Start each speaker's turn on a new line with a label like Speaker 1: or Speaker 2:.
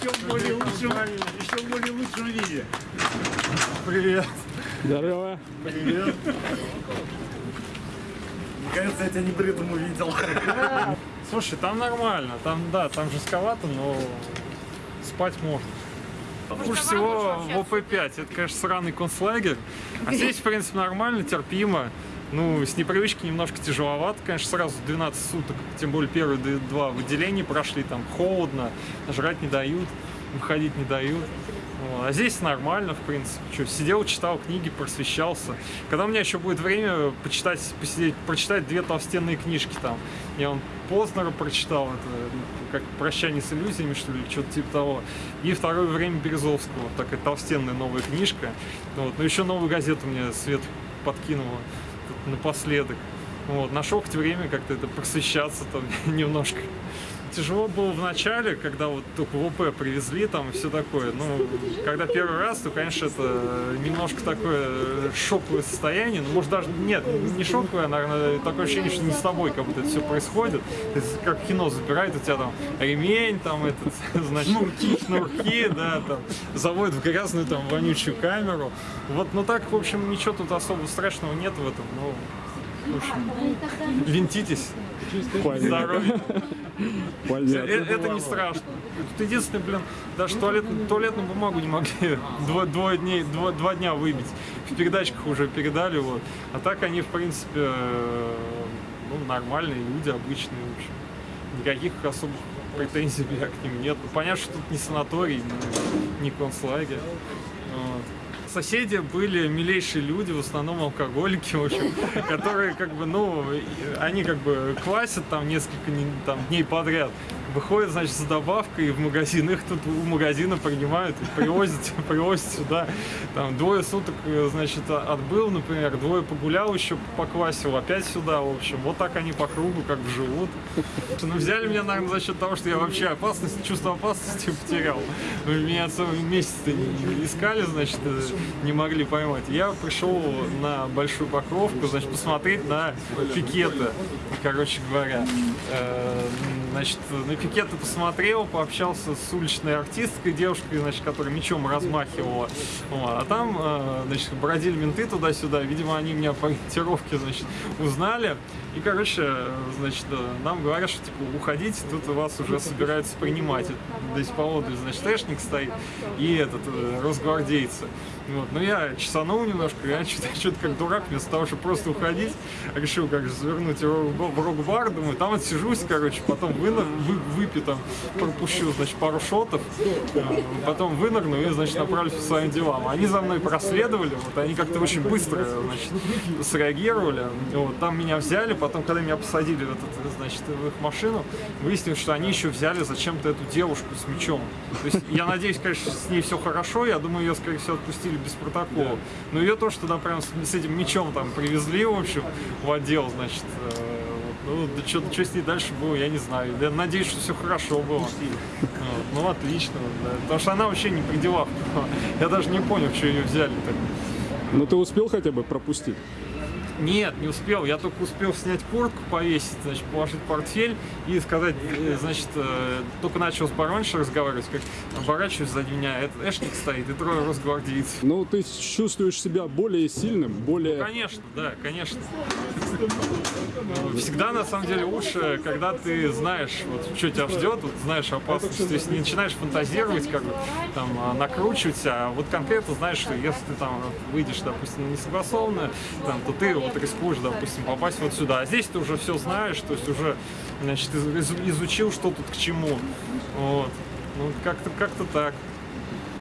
Speaker 1: Еще в более лучшем, еще более лучшем виде.
Speaker 2: Привет.
Speaker 3: Здорово.
Speaker 2: Привет. Кажется, я тебя не бритым увидел.
Speaker 1: Слушай, там нормально, там, да, там жестковато, но спать можно. Хуже всего в ОП-5, это, конечно, сраный концлагерь. А здесь, в принципе, нормально, терпимо. Ну, с непривычки немножко тяжеловато, конечно, сразу 12 суток, тем более первые два выделения прошли, там холодно, жрать не дают, выходить не дают. А здесь нормально, в принципе. Что, сидел, читал книги, просвещался. Когда у меня еще будет время почитать, посидеть, прочитать две толстенные книжки там. Я он Познера прочитал, это ну, как «Прощание с иллюзиями», что ли, что-то типа того. И «Второе время Березовского», такая толстенная новая книжка. Вот. Ну, еще новую газету мне Свет подкинула напоследок. Вот. Нашел хоть время как-то это просвещаться там немножко. Тяжело было в начале, когда вот только в ОП привезли там и все такое. Ну, когда первый раз, то, конечно, это немножко такое шоковое состояние. Ну, может, даже, нет, не шоковое, наверное, такое ощущение, что не с тобой как будто это все происходит. То есть, как кино забирает, у тебя там ремень, там, этот, значит, шнурки, шнурки, да, там, заводят в грязную, там, вонючую камеру. Вот, ну так, в общем, ничего тут особо страшного нет в этом, ну, в общем, винтитесь. Здоровья. Э. Это не страшно. Тут единственное, блин, даже туалет, туалетную бумагу не могли двое, двое дней, два, два дня выбить. В передачках уже передали, вот. А так они, в принципе, э, ну, нормальные люди, обычные, в общем. Никаких особых претензий к ним нет. Ну, понятно, что тут не санаторий, не концлагерь. Вот соседи были милейшие люди, в основном алкоголики, в общем, которые как бы, ну, они как бы квасят там несколько там, дней подряд, выходят, значит, за добавкой в магазин, их тут у магазина принимают привозят, привозят сюда, там, двое суток, значит, отбыл, например, двое погулял еще, поквасил, опять сюда, в общем, вот так они по кругу как бы живут. Ну, взяли меня, наверное, за счет того, что я вообще опасность, чувство опасности потерял. Меня целый месяц искали, значит, не могли поймать. Я пришел на Большую Покровку, значит, посмотреть на пикеты, короче говоря. Значит, на пикеты посмотрел, пообщался с уличной артисткой, девушкой, значит, которая мечом размахивала. А там, значит, бродили менты туда-сюда. Видимо, они меня по ориентировке, значит, узнали. И, короче, значит, нам говорят, что, типа, уходите, тут вас уже собираются принимать. Здесь поодаль, значит, тэшник стоит и этот, росгвардейцы. Вот. Но я чесанул немножко, я что-то что как дурак, вместо того, чтобы просто уходить, решил как завернуть в рок-бар, думаю, там отсижусь, короче, потом выныр, вы, выпью там, пропущу, значит, пару шотов, потом вынырну и, значит, направлюсь по своим делам. Они за мной проследовали, вот, они как-то очень быстро, значит, среагировали, вот, там меня взяли, потом, когда меня посадили в, этот, значит, в их машину, выяснилось, что они еще взяли зачем-то эту девушку с мечом. То есть, я надеюсь, конечно, с ней все хорошо, я думаю, ее, скорее всего, отпустили без протокола. Но ее тоже туда прям с, с этим мечом там привезли, в общем, в отдел, значит, э, ну, да что, что с ней дальше было, я не знаю. Я надеюсь, что все хорошо было. Вот. Ну, отлично. Да. Потому что она вообще не при делах. Я даже не понял, что ее взяли так.
Speaker 3: Ну, ты успел хотя бы пропустить?
Speaker 1: Нет, не успел. Я только успел снять куртку, повесить, значит, положить портфель и сказать, значит, только начал с бароншей разговаривать, как оборачиваюсь сзади меня, этот Эшник стоит и трое росгвардейцев.
Speaker 3: Ну, ты чувствуешь себя более сильным, более...
Speaker 1: Ну, конечно, да, конечно. Всегда, на самом деле, лучше, когда ты знаешь, вот, что тебя ждет, вот, знаешь опасность, то есть не начинаешь фантазировать, как бы, там, накручивать, а вот конкретно знаешь, что если ты там выйдешь, допустим, несогласованно, там, то ты вот рискуешь, допустим, попасть вот сюда. А здесь ты уже все знаешь, то есть уже, значит, изучил, что тут к чему. Вот. Ну, как-то как, -то, так.